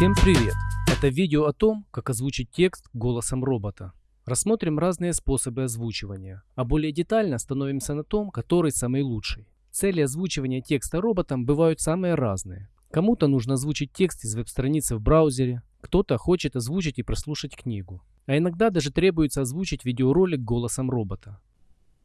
Всем привет! Это видео о том, как озвучить текст голосом робота. Рассмотрим разные способы озвучивания, а более детально остановимся на том, который самый лучший. Цели озвучивания текста роботом бывают самые разные. Кому-то нужно озвучить текст из веб-страницы в браузере, кто-то хочет озвучить и прослушать книгу. А иногда даже требуется озвучить видеоролик голосом робота.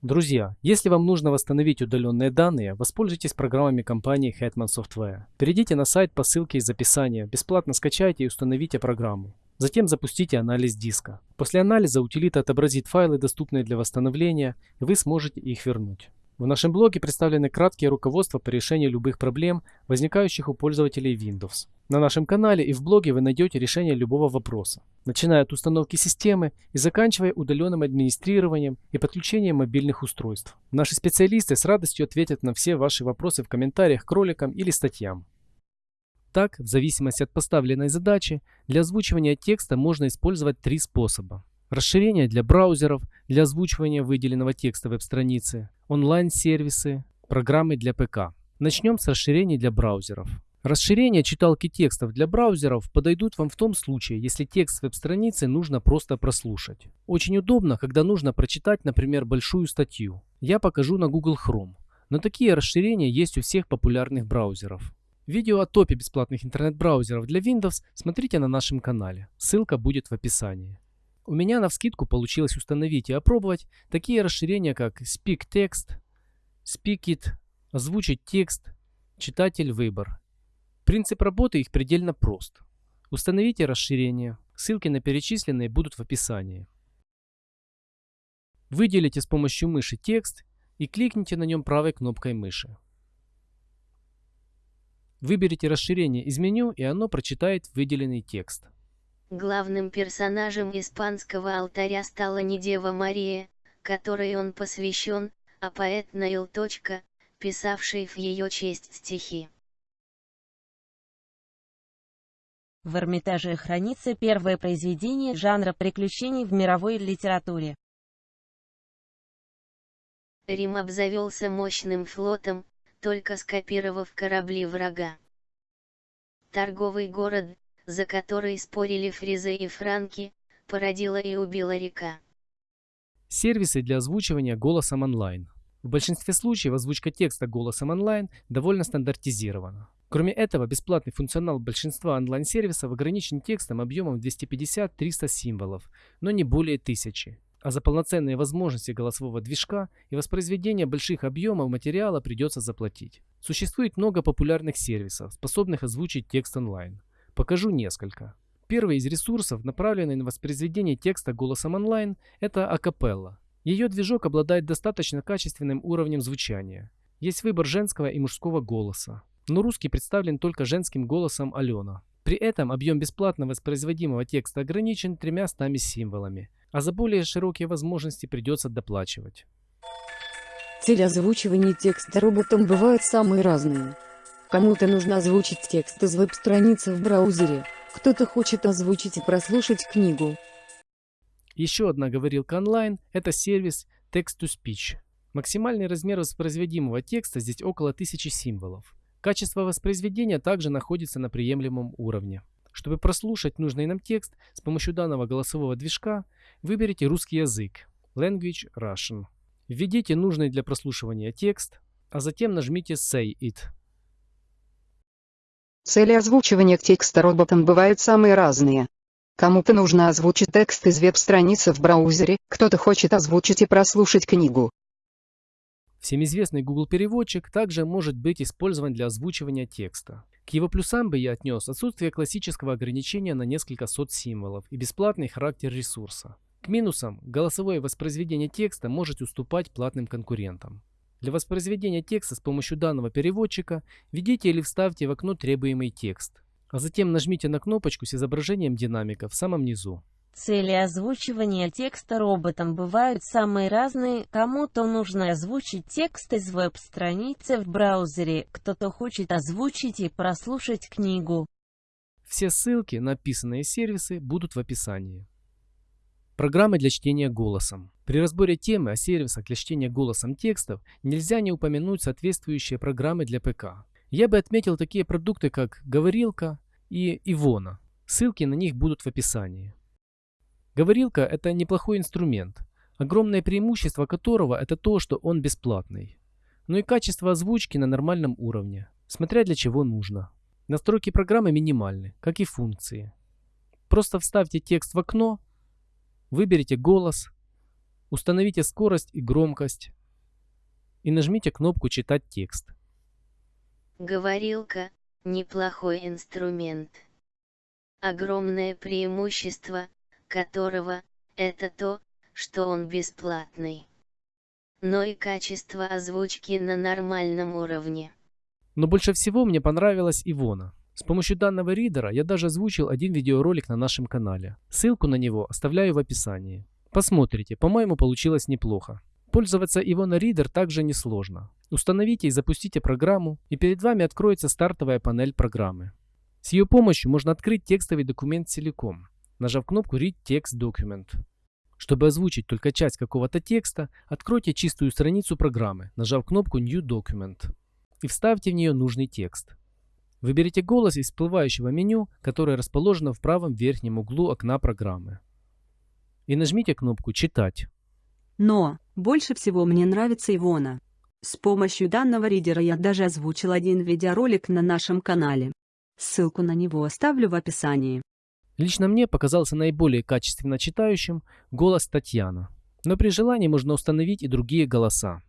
Друзья, если вам нужно восстановить удаленные данные, воспользуйтесь программами компании Hetman Software. Перейдите на сайт по ссылке из описания, бесплатно скачайте и установите программу. Затем запустите анализ диска. После анализа утилита отобразит файлы, доступные для восстановления, и вы сможете их вернуть. В нашем блоге представлены краткие руководства по решению любых проблем, возникающих у пользователей Windows. На нашем канале и в блоге вы найдете решение любого вопроса, начиная от установки системы и заканчивая удаленным администрированием и подключением мобильных устройств. Наши специалисты с радостью ответят на все ваши вопросы в комментариях к роликам или статьям. Так, в зависимости от поставленной задачи, для озвучивания текста можно использовать три способа. Расширение для браузеров, для озвучивания выделенного текста веб-страницы, онлайн-сервисы, программы для ПК. Начнем с расширений для браузеров. Расширения читалки текстов для браузеров подойдут вам в том случае, если текст веб-страницы нужно просто прослушать. Очень удобно, когда нужно прочитать, например, большую статью. Я покажу на Google Chrome. Но такие расширения есть у всех популярных браузеров. Видео о топе бесплатных интернет-браузеров для Windows смотрите на нашем канале. Ссылка будет в описании. У меня на вскидку получилось установить и опробовать такие расширения, как Speak Text, Speak It, озвучить текст, читатель выбор. Принцип работы их предельно прост. Установите расширение. Ссылки на перечисленные будут в описании. Выделите с помощью мыши текст и кликните на нем правой кнопкой мыши. Выберите расширение из меню и оно прочитает выделенный текст. Главным персонажем испанского алтаря стала не Дева Мария, которой он посвящен, а поэт Наил. писавший в ее честь стихи. В Эрмитаже хранится первое произведение жанра приключений в мировой литературе. Рим обзавелся мощным флотом, только скопировав корабли врага. Торговый город, за который спорили фризы и франки, породила и убила река. Сервисы для озвучивания голосом онлайн. В большинстве случаев озвучка текста голосом онлайн довольно стандартизирована. Кроме этого, бесплатный функционал большинства онлайн-сервисов ограничен текстом объемом 250-300 символов, но не более 1000. А за полноценные возможности голосового движка и воспроизведение больших объемов материала придется заплатить. Существует много популярных сервисов, способных озвучить текст онлайн. Покажу несколько. Первый из ресурсов, направленный на воспроизведение текста голосом онлайн, это Acapella. Ее движок обладает достаточно качественным уровнем звучания. Есть выбор женского и мужского голоса. Но русский представлен только женским голосом Алена. При этом объем бесплатно воспроизводимого текста ограничен тремя стами символами, а за более широкие возможности придется доплачивать. Цель озвучивания текста роботом бывают самые разные. Кому-то нужно озвучить текст из веб-страницы в браузере, кто-то хочет озвучить и прослушать книгу. Еще одна говорилка онлайн – это сервис Text-to-Speech. Максимальный размер воспроизводимого текста здесь около 1000 символов. Качество воспроизведения также находится на приемлемом уровне. Чтобы прослушать нужный нам текст с помощью данного голосового движка, выберите русский язык Language Russian. Введите нужный для прослушивания текст, а затем нажмите Say It. Цели озвучивания текста роботом бывают самые разные. Кому-то нужно озвучить текст из веб-страницы в браузере, кто-то хочет озвучить и прослушать книгу. Всем известный Google переводчик также может быть использован для озвучивания текста. К его плюсам бы я отнес отсутствие классического ограничения на несколько сот символов и бесплатный характер ресурса. К минусам голосовое воспроизведение текста может уступать платным конкурентам. Для воспроизведения текста с помощью данного переводчика введите или вставьте в окно требуемый текст, а затем нажмите на кнопочку с изображением динамика в самом низу. Цели озвучивания текста роботом бывают самые разные. Кому-то нужно озвучить текст из веб-страницы в браузере, кто-то хочет озвучить и прослушать книгу. Все ссылки на описанные сервисы будут в описании. Программы для чтения голосом. При разборе темы о сервисах для чтения голосом текстов нельзя не упомянуть соответствующие программы для ПК. Я бы отметил такие продукты, как Говорилка и Ивона. Ссылки на них будут в описании. Говорилка – это неплохой инструмент, огромное преимущество которого – это то, что он бесплатный. Но и качество озвучки на нормальном уровне, смотря для чего нужно. Настройки программы минимальны, как и функции. Просто вставьте текст в окно, выберите голос, установите скорость и громкость и нажмите кнопку «Читать текст». Говорилка – неплохой инструмент. Огромное преимущество, которого – это то, что он бесплатный. Но и качество озвучки на нормальном уровне. Но больше всего мне понравилась Ивона. С помощью данного ридера я даже озвучил один видеоролик на нашем канале. Ссылку на него оставляю в описании. Посмотрите, по-моему получилось неплохо. Пользоваться Ivona Reader также несложно. Установите и запустите программу, и перед вами откроется стартовая панель программы. С ее помощью можно открыть текстовый документ целиком, нажав кнопку Read Text Document. Чтобы озвучить только часть какого-то текста, откройте чистую страницу программы, нажав кнопку New Document и вставьте в нее нужный текст. Выберите голос из всплывающего меню, которое расположено в правом верхнем углу окна программы. И нажмите кнопку «Читать». Но, больше всего мне нравится Ивона. С помощью данного ридера я даже озвучил один видеоролик на нашем канале. Ссылку на него оставлю в описании. Лично мне показался наиболее качественно читающим голос Татьяна. Но при желании можно установить и другие голоса.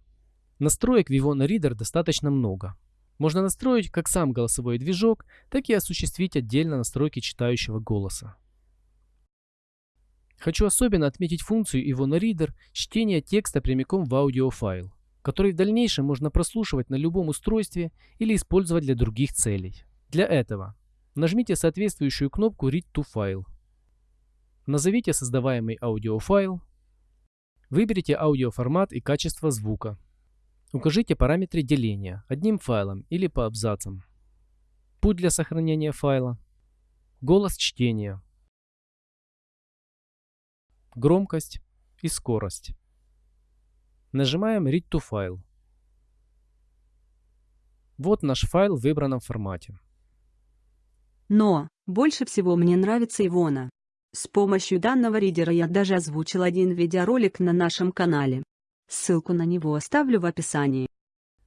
Настроек в Vivona Reader достаточно много. Можно настроить как сам голосовой движок, так и осуществить отдельно настройки читающего голоса. Хочу особенно отметить функцию Ivona Reader чтения текста прямиком в аудиофайл, который в дальнейшем можно прослушивать на любом устройстве или использовать для других целей. Для этого нажмите соответствующую кнопку Read to File. Назовите создаваемый аудиофайл. Выберите аудиоформат и качество звука. Укажите параметры деления одним файлом или по абзацам. Путь для сохранения файла. Голос чтения громкость и скорость. Нажимаем Read to File. Вот наш файл в выбранном формате. Но, больше всего мне нравится Ивона. С помощью данного ридера я даже озвучил один видеоролик на нашем канале. Ссылку на него оставлю в описании.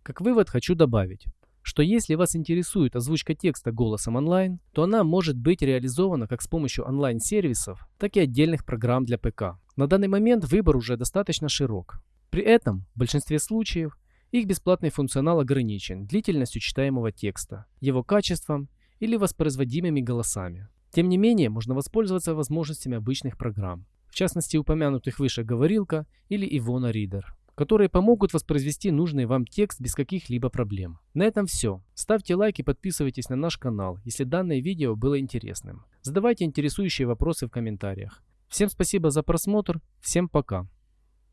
Как вывод хочу добавить, что если вас интересует озвучка текста голосом онлайн, то она может быть реализована как с помощью онлайн-сервисов, так и отдельных программ для ПК. На данный момент выбор уже достаточно широк. При этом, в большинстве случаев, их бесплатный функционал ограничен длительностью читаемого текста, его качеством или воспроизводимыми голосами. Тем не менее, можно воспользоваться возможностями обычных программ, в частности упомянутых выше говорилка или Ivona Reader которые помогут воспроизвести нужный вам текст без каких-либо проблем. На этом все. Ставьте лайк и подписывайтесь на наш канал, если данное видео было интересным. Задавайте интересующие вопросы в комментариях. Всем спасибо за просмотр, всем пока.